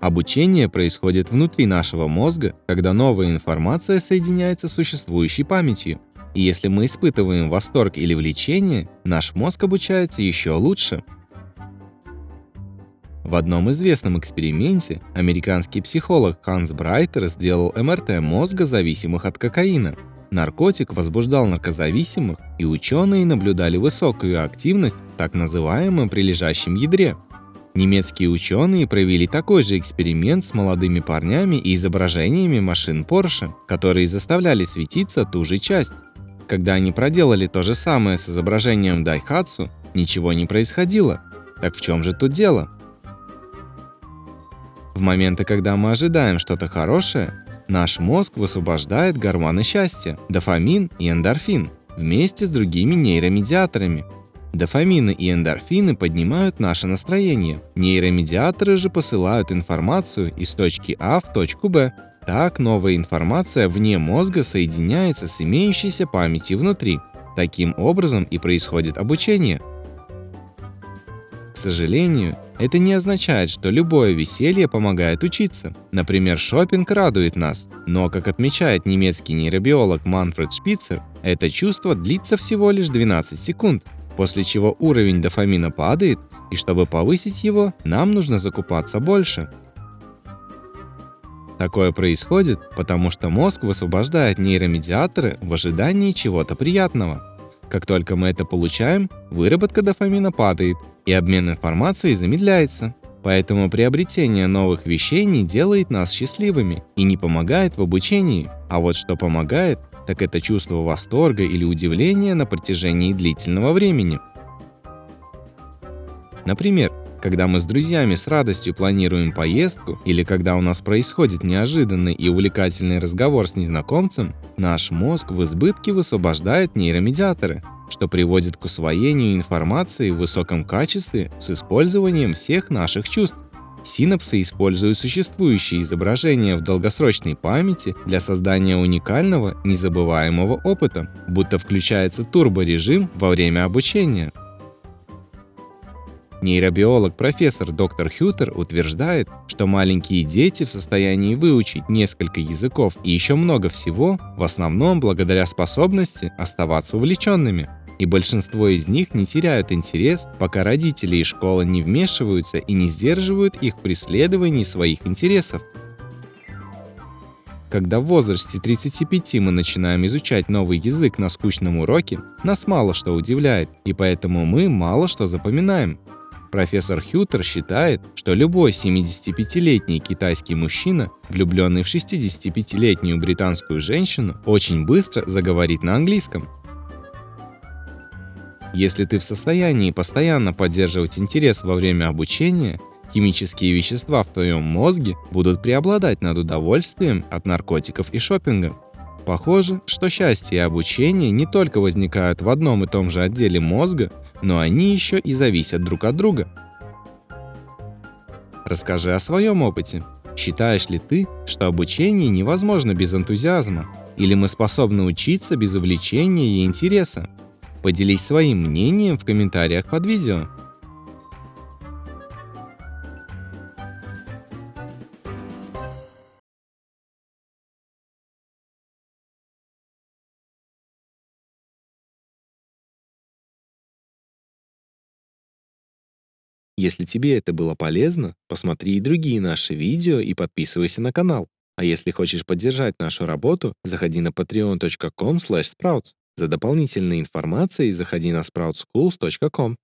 Обучение происходит внутри нашего мозга, когда новая информация соединяется с существующей памятью. И если мы испытываем восторг или влечение, наш мозг обучается еще лучше. В одном известном эксперименте американский психолог Ханс Брайтер сделал МРТ мозга, зависимых от кокаина. Наркотик возбуждал наркозависимых, и ученые наблюдали высокую активность в так называемом прилежащем ядре. Немецкие ученые провели такой же эксперимент с молодыми парнями и изображениями машин Porsche, которые заставляли светиться ту же часть. Когда они проделали то же самое с изображением Daihatsu, ничего не происходило. Так в чем же тут дело? В моменты, когда мы ожидаем что-то хорошее, Наш мозг высвобождает гормоны счастья – дофамин и эндорфин вместе с другими нейромедиаторами. Дофамины и эндорфины поднимают наше настроение. Нейромедиаторы же посылают информацию из точки А в точку Б. Так новая информация вне мозга соединяется с имеющейся памятью внутри. Таким образом и происходит обучение. К сожалению, это не означает, что любое веселье помогает учиться. Например, шопинг радует нас, но, как отмечает немецкий нейробиолог Манфред Шпицер, это чувство длится всего лишь 12 секунд, после чего уровень дофамина падает, и чтобы повысить его, нам нужно закупаться больше. Такое происходит, потому что мозг высвобождает нейромедиаторы в ожидании чего-то приятного. Как только мы это получаем, выработка дофамина падает, и обмен информацией замедляется. Поэтому приобретение новых вещей не делает нас счастливыми и не помогает в обучении. А вот что помогает, так это чувство восторга или удивления на протяжении длительного времени. Например, когда мы с друзьями с радостью планируем поездку или когда у нас происходит неожиданный и увлекательный разговор с незнакомцем, наш мозг в избытке высвобождает нейромедиаторы, что приводит к усвоению информации в высоком качестве с использованием всех наших чувств. Синапсы используют существующие изображения в долгосрочной памяти для создания уникального, незабываемого опыта, будто включается турборежим во время обучения. Нейробиолог профессор доктор Хютер утверждает, что маленькие дети в состоянии выучить несколько языков и еще много всего, в основном благодаря способности оставаться увлеченными и большинство из них не теряют интерес, пока родители и школа не вмешиваются и не сдерживают их в своих интересов. Когда в возрасте 35 мы начинаем изучать новый язык на скучном уроке, нас мало что удивляет, и поэтому мы мало что запоминаем. Профессор Хютер считает, что любой 75-летний китайский мужчина, влюбленный в 65-летнюю британскую женщину, очень быстро заговорит на английском. Если ты в состоянии постоянно поддерживать интерес во время обучения, химические вещества в твоем мозге будут преобладать над удовольствием от наркотиков и шопинга. Похоже, что счастье и обучение не только возникают в одном и том же отделе мозга, но они еще и зависят друг от друга. Расскажи о своем опыте. Считаешь ли ты, что обучение невозможно без энтузиазма? Или мы способны учиться без увлечения и интереса? Поделись своим мнением в комментариях под видео. Если тебе это было полезно, посмотри и другие наши видео и подписывайся на канал. А если хочешь поддержать нашу работу, заходи на patreon.com/sprouts. За дополнительной информацией заходи на sproutsschools.com.